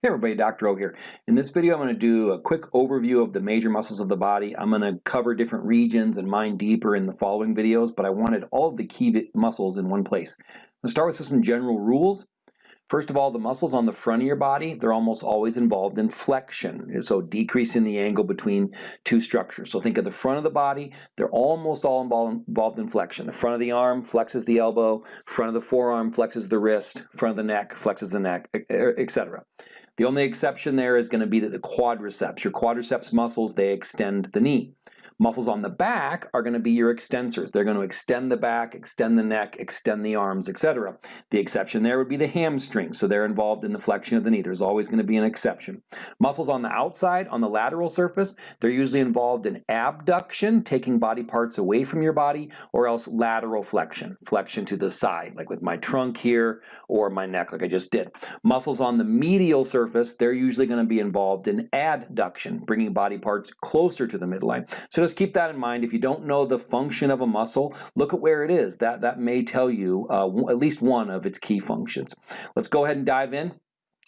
Hey everybody, Dr. O here. In this video I'm going to do a quick overview of the major muscles of the body. I'm going to cover different regions and mine deeper in the following videos, but I wanted all of the key muscles in one place. Let's start with some general rules. First of all, the muscles on the front of your body, they're almost always involved in flexion, so decreasing the angle between two structures. So think of the front of the body, they're almost all involved in flexion. The front of the arm flexes the elbow, front of the forearm flexes the wrist, front of the neck flexes the neck, etc. The only exception there is going to be that the quadriceps, your quadriceps muscles, they extend the knee. Muscles on the back are going to be your extensors. They're going to extend the back, extend the neck, extend the arms, etc. The exception there would be the hamstrings, so they're involved in the flexion of the knee. There's always going to be an exception. Muscles on the outside, on the lateral surface, they're usually involved in abduction, taking body parts away from your body, or else lateral flexion, flexion to the side, like with my trunk here, or my neck, like I just did. Muscles on the medial surface, they're usually going to be involved in adduction, bringing body parts closer to the midline. So just keep that in mind. If you don't know the function of a muscle, look at where it is. That, that may tell you uh, at least one of its key functions. Let's go ahead and dive in.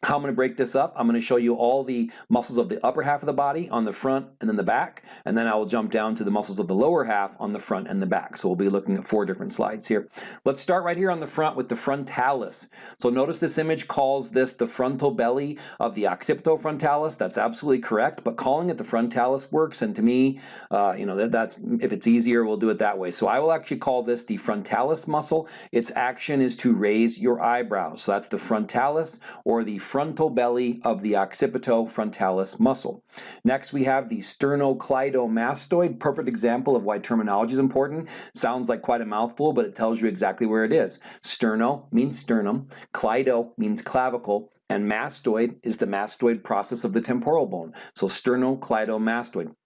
How I'm going to break this up, I'm going to show you all the muscles of the upper half of the body on the front and then the back, and then I will jump down to the muscles of the lower half on the front and the back. So we'll be looking at four different slides here. Let's start right here on the front with the frontalis. So notice this image calls this the frontal belly of the occipitofrontalis. That's absolutely correct, but calling it the frontalis works, and to me, uh, you know, that, that's if it's easier, we'll do it that way. So I will actually call this the frontalis muscle. Its action is to raise your eyebrows. So that's the frontalis or the frontal belly of the occipitofrontalis muscle. Next we have the sternocleidomastoid, perfect example of why terminology is important. Sounds like quite a mouthful, but it tells you exactly where it is. Sterno means sternum, cleido means clavicle, and mastoid is the mastoid process of the temporal bone. So sternocleidomastoid.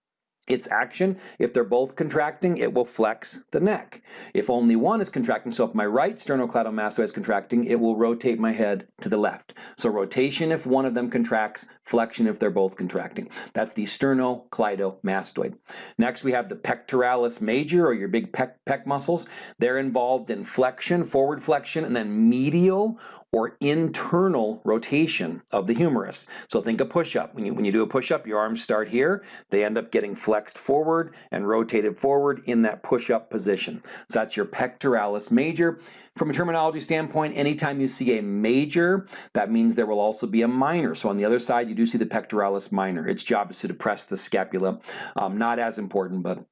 Its action, if they're both contracting, it will flex the neck. If only one is contracting, so if my right sternocleidomastoid is contracting, it will rotate my head to the left. So rotation if one of them contracts, flexion if they're both contracting. That's the sternocleidomastoid. Next we have the pectoralis major, or your big pec, pec muscles. They're involved in flexion, forward flexion, and then medial or internal rotation of the humerus. So think a push-up. When you, when you do a push-up, your arms start here. They end up getting flexed forward and rotated forward in that push-up position. So that's your pectoralis major. From a terminology standpoint, anytime you see a major, that means there will also be a minor. So on the other side, you do see the pectoralis minor. Its job is to depress the scapula. Um, not as important, but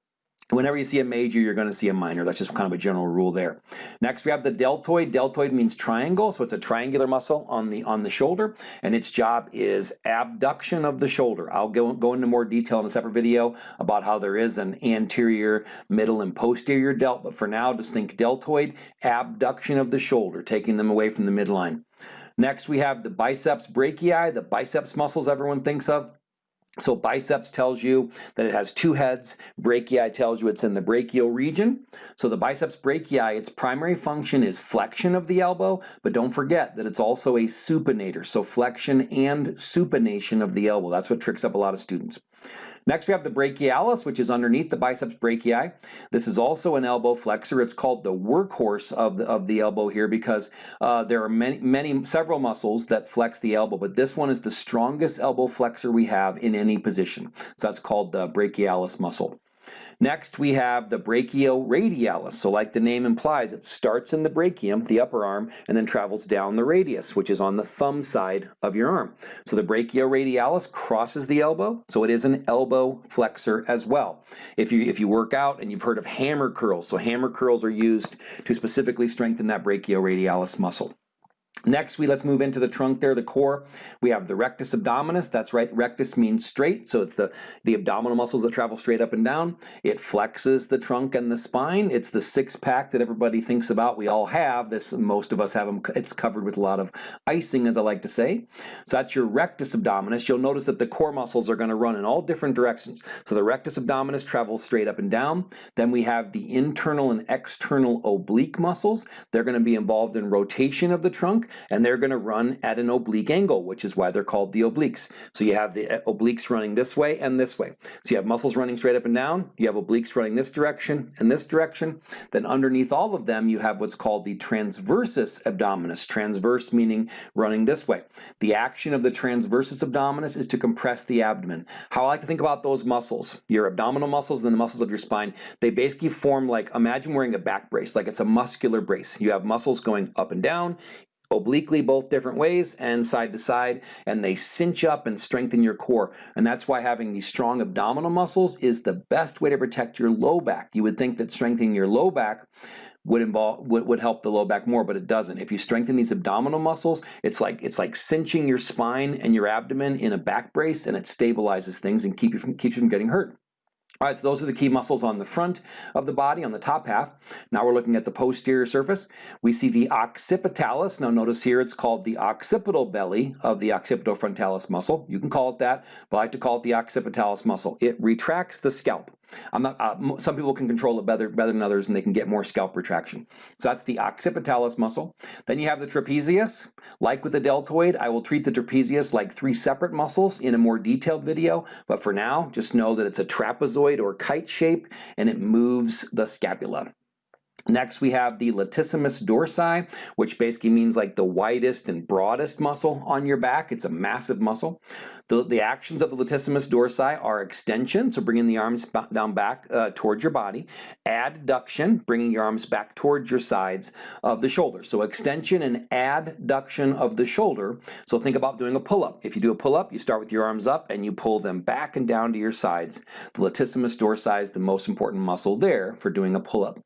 Whenever you see a major, you're going to see a minor. That's just kind of a general rule there. Next, we have the deltoid. Deltoid means triangle, so it's a triangular muscle on the on the shoulder, and its job is abduction of the shoulder. I'll go, go into more detail in a separate video about how there is an anterior, middle, and posterior delt, but for now, just think deltoid, abduction of the shoulder, taking them away from the midline. Next, we have the biceps brachii, the biceps muscles everyone thinks of. So biceps tells you that it has two heads. Brachii tells you it's in the brachial region. So the biceps brachii, its primary function is flexion of the elbow, but don't forget that it's also a supinator. So flexion and supination of the elbow. That's what tricks up a lot of students. Next we have the brachialis, which is underneath the biceps brachii. This is also an elbow flexor. It's called the workhorse of the, of the elbow here because uh, there are many, many, several muscles that flex the elbow, but this one is the strongest elbow flexor we have in any position. So that's called the brachialis muscle. Next, we have the brachioradialis. So like the name implies, it starts in the brachium, the upper arm, and then travels down the radius, which is on the thumb side of your arm. So the brachioradialis crosses the elbow, so it is an elbow flexor as well. If you, if you work out and you've heard of hammer curls, so hammer curls are used to specifically strengthen that brachioradialis muscle. Next, we let's move into the trunk there, the core. We have the rectus abdominis. That's right. Rectus means straight, so it's the, the abdominal muscles that travel straight up and down. It flexes the trunk and the spine. It's the six pack that everybody thinks about. We all have this. Most of us have them. It's covered with a lot of icing, as I like to say. So that's your rectus abdominis. You'll notice that the core muscles are going to run in all different directions. So the rectus abdominis travels straight up and down. Then we have the internal and external oblique muscles. They're going to be involved in rotation of the trunk trunk, and they're gonna run at an oblique angle, which is why they're called the obliques. So you have the uh, obliques running this way and this way. So you have muscles running straight up and down, you have obliques running this direction and this direction. Then underneath all of them, you have what's called the transversus abdominis. Transverse meaning running this way. The action of the transversus abdominis is to compress the abdomen. How I like to think about those muscles, your abdominal muscles and the muscles of your spine, they basically form like, imagine wearing a back brace, like it's a muscular brace. You have muscles going up and down, obliquely both different ways and side to side and they cinch up and strengthen your core. And that's why having these strong abdominal muscles is the best way to protect your low back. You would think that strengthening your low back would involve would, would help the low back more but it doesn't. If you strengthen these abdominal muscles it's like it's like cinching your spine and your abdomen in a back brace and it stabilizes things and keep you from keeps you from getting hurt all right, so those are the key muscles on the front of the body, on the top half. Now we're looking at the posterior surface. We see the occipitalis. Now notice here it's called the occipital belly of the occipitofrontalis muscle. You can call it that, but I like to call it the occipitalis muscle. It retracts the scalp. I'm not, uh, some people can control it better, better than others and they can get more scalp retraction. So that's the occipitalis muscle. Then you have the trapezius. Like with the deltoid, I will treat the trapezius like three separate muscles in a more detailed video, but for now, just know that it's a trapezoid or kite shape and it moves the scapula. Next we have the latissimus dorsi, which basically means like the widest and broadest muscle on your back. It's a massive muscle. The, the actions of the latissimus dorsi are extension, so bringing the arms down back uh, towards your body, adduction, bringing your arms back towards your sides of the shoulder. So extension and adduction of the shoulder. So think about doing a pull-up. If you do a pull-up, you start with your arms up and you pull them back and down to your sides. The latissimus dorsi is the most important muscle there for doing a pull-up.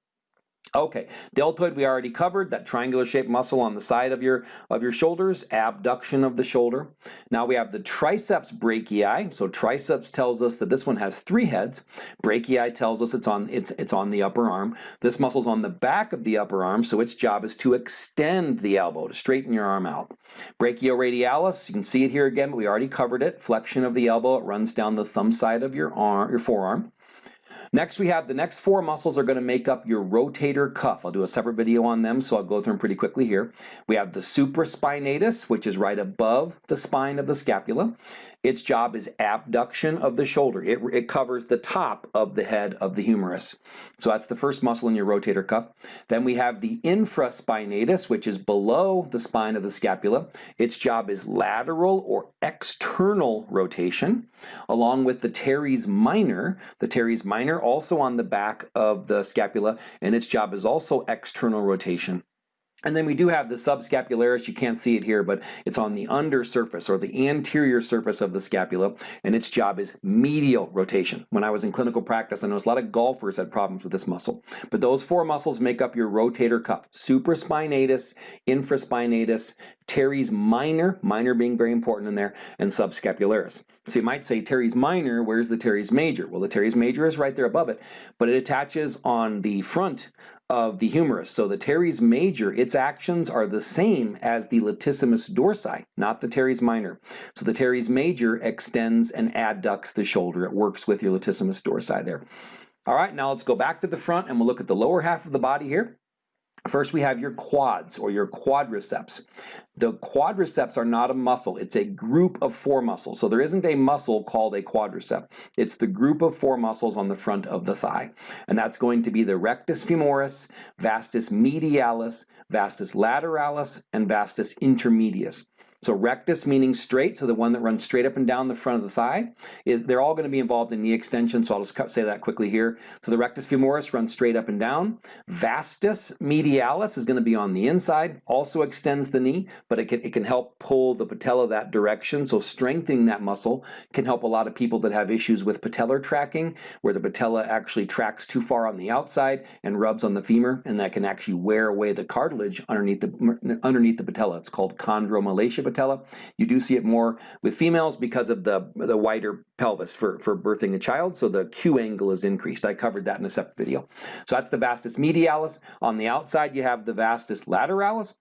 Okay, deltoid we already covered, that triangular shaped muscle on the side of your, of your shoulders, abduction of the shoulder. Now we have the triceps brachii, so triceps tells us that this one has three heads. Brachii tells us it's on, it's, it's on the upper arm. This muscle's on the back of the upper arm, so its job is to extend the elbow, to straighten your arm out. Brachioradialis, you can see it here again, but we already covered it. Flexion of the elbow, it runs down the thumb side of your arm, your forearm. Next we have the next four muscles are going to make up your rotator cuff. I'll do a separate video on them so I'll go through them pretty quickly here. We have the supraspinatus which is right above the spine of the scapula. Its job is abduction of the shoulder. It, it covers the top of the head of the humerus. So that's the first muscle in your rotator cuff. Then we have the infraspinatus, which is below the spine of the scapula. Its job is lateral or external rotation, along with the teres minor. The teres minor also on the back of the scapula, and its job is also external rotation. And then we do have the subscapularis, you can't see it here, but it's on the under surface or the anterior surface of the scapula, and its job is medial rotation. When I was in clinical practice, I noticed a lot of golfers had problems with this muscle. But those four muscles make up your rotator cuff. Supraspinatus, infraspinatus, teres minor, minor being very important in there, and subscapularis. So you might say teres minor, where's the teres major? Well, the teres major is right there above it, but it attaches on the front of the humerus. So the teres major, its actions are the same as the latissimus dorsi, not the teres minor. So the teres major extends and adducts the shoulder. It works with your latissimus dorsi there. All right, now let's go back to the front and we'll look at the lower half of the body here. First we have your quads or your quadriceps. The quadriceps are not a muscle, it's a group of four muscles. So there isn't a muscle called a quadricep. It's the group of four muscles on the front of the thigh. And that's going to be the rectus femoris, vastus medialis, vastus lateralis, and vastus intermedius. So rectus meaning straight, so the one that runs straight up and down the front of the thigh. They're all going to be involved in knee extension, so I'll just say that quickly here. So the rectus femoris runs straight up and down. Vastus medialis is going to be on the inside, also extends the knee, but it can, it can help pull the patella that direction. So strengthening that muscle can help a lot of people that have issues with patellar tracking, where the patella actually tracks too far on the outside and rubs on the femur, and that can actually wear away the cartilage underneath the, underneath the patella. It's called chondromalacia patella. You do see it more with females because of the, the wider pelvis for, for birthing a child, so the Q angle is increased. I covered that in a separate video. So that's the vastus medialis. On the outside, you have the vastus lateralis.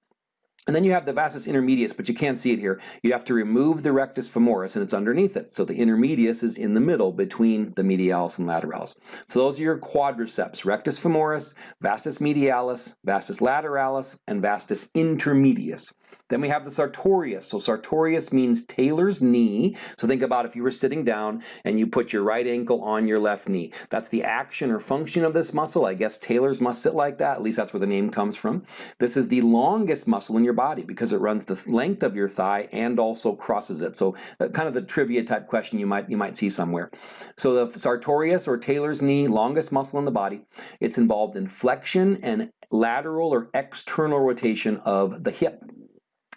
And then you have the vastus intermedius, but you can't see it here. You have to remove the rectus femoris and it's underneath it. So the intermedius is in the middle between the medialis and lateralis. So those are your quadriceps, rectus femoris, vastus medialis, vastus lateralis, and vastus intermedius. Then we have the sartorius. So sartorius means tailor's knee. So think about if you were sitting down and you put your right ankle on your left knee. That's the action or function of this muscle. I guess tailors must sit like that. At least that's where the name comes from. This is the longest muscle in your body because it runs the length of your thigh and also crosses it. So uh, kind of the trivia type question you might you might see somewhere. So the sartorius or tailor's knee, longest muscle in the body. It's involved in flexion and lateral or external rotation of the hip.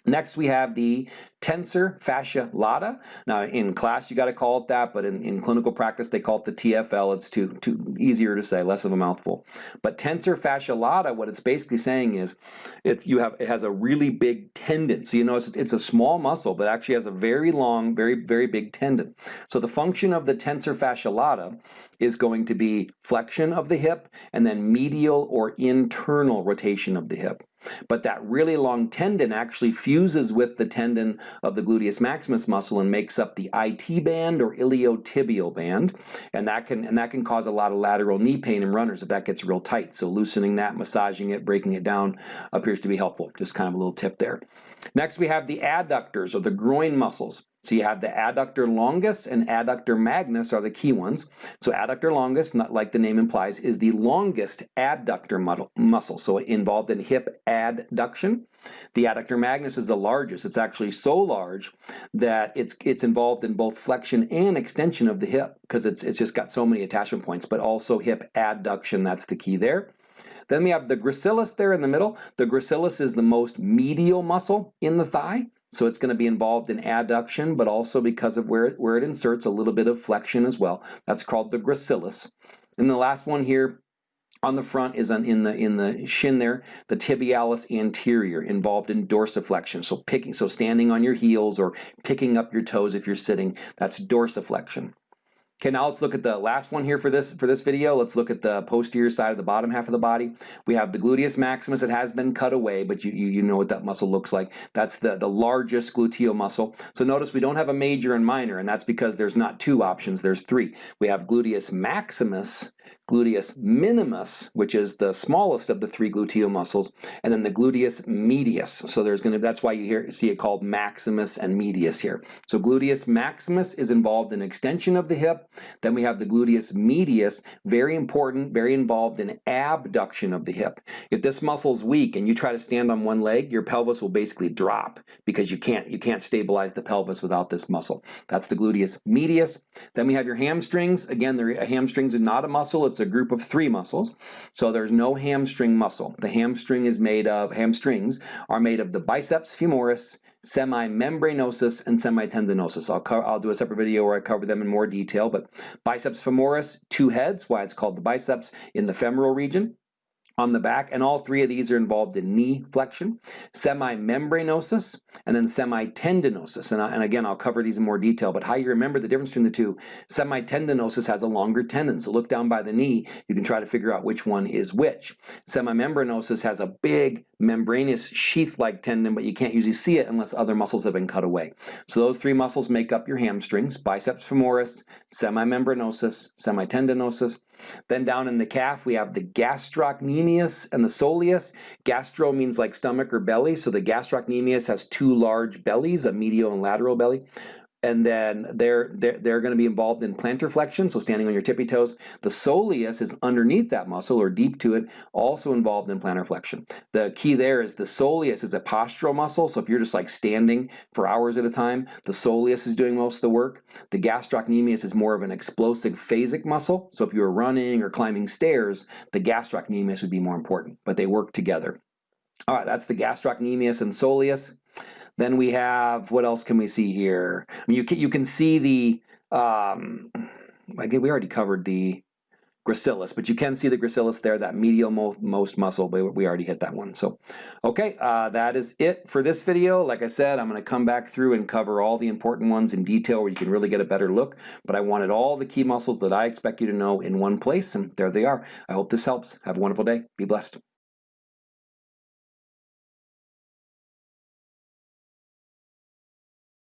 Next we have the tensor fascia lata. Now in class you got to call it that, but in, in clinical practice they call it the TFL. It's too, too easier to say, less of a mouthful. But tensor fascia lata, what it's basically saying is it's you have it has a really big tendon. So you notice it's a small muscle, but actually has a very long, very, very big tendon. So the function of the tensor fascia lata is going to be flexion of the hip and then medial or internal rotation of the hip. But that really long tendon actually fuses with the tendon of the gluteus maximus muscle and makes up the IT band or iliotibial band. And that can and that can cause a lot of lateral knee pain in runners if that gets real tight. So loosening that, massaging it, breaking it down appears to be helpful. Just kind of a little tip there. Next we have the adductors or the groin muscles. So you have the adductor longus and adductor magnus are the key ones. So adductor longus, not like the name implies, is the longest adductor muscle, so involved in hip adduction. The adductor magnus is the largest. It's actually so large that it's it's involved in both flexion and extension of the hip because it's it's just got so many attachment points, but also hip adduction, that's the key there. Then we have the gracilis there in the middle. The gracilis is the most medial muscle in the thigh. So it's going to be involved in adduction, but also because of where it, where it inserts a little bit of flexion as well. That's called the gracilis. And the last one here on the front is on, in the in the shin there, the tibialis anterior, involved in dorsiflexion. So picking, so standing on your heels or picking up your toes if you're sitting, that's dorsiflexion. Okay, now let's look at the last one here for this for this video. Let's look at the posterior side of the bottom half of the body. We have the gluteus maximus. It has been cut away, but you, you, you know what that muscle looks like. That's the, the largest gluteal muscle. So notice we don't have a major and minor, and that's because there's not two options, there's three. We have gluteus maximus, gluteus minimus, which is the smallest of the three gluteal muscles, and then the gluteus medius. So there's going to that's why you hear see it called maximus and medius here. So gluteus maximus is involved in extension of the hip. Then we have the gluteus medius, very important, very involved in abduction of the hip. If this muscle is weak and you try to stand on one leg, your pelvis will basically drop because you can't you can't stabilize the pelvis without this muscle. That's the gluteus medius. Then we have your hamstrings. Again, the hamstrings are not a muscle, it's a group of three muscles. So there's no hamstring muscle. The hamstring is made of, hamstrings are made of the biceps femoris, semimembranosus, and semitendinosus. I'll, I'll do a separate video where I cover them in more detail, but biceps femoris, two heads, why it's called the biceps, in the femoral region on the back, and all three of these are involved in knee flexion, semimembranosus, and then semitendinosus. And, I, and again, I'll cover these in more detail, but how you remember the difference between the two, semitendinosus has a longer tendon, so look down by the knee, you can try to figure out which one is which. Semimembranosus has a big membranous sheath-like tendon, but you can't usually see it unless other muscles have been cut away. So those three muscles make up your hamstrings, biceps femoris, semimembranosus, semitendinosus, then down in the calf, we have the gastrocnemius and the soleus. Gastro means like stomach or belly, so the gastrocnemius has two large bellies, a medial and lateral belly and then they're they're, they're going to be involved in plantar flexion, so standing on your tippy toes. The soleus is underneath that muscle or deep to it, also involved in plantar flexion. The key there is the soleus is a postural muscle, so if you're just like standing for hours at a time, the soleus is doing most of the work. The gastrocnemius is more of an explosive phasic muscle, so if you were running or climbing stairs, the gastrocnemius would be more important, but they work together. All right, that's the gastrocnemius and soleus. Then we have, what else can we see here? I mean, you can, you can see the, um, we already covered the gracilis, but you can see the gracilis there, that medial mo most muscle, but we already hit that one. So, okay, uh, that is it for this video. Like I said, I'm gonna come back through and cover all the important ones in detail where you can really get a better look, but I wanted all the key muscles that I expect you to know in one place, and there they are. I hope this helps. Have a wonderful day. Be blessed.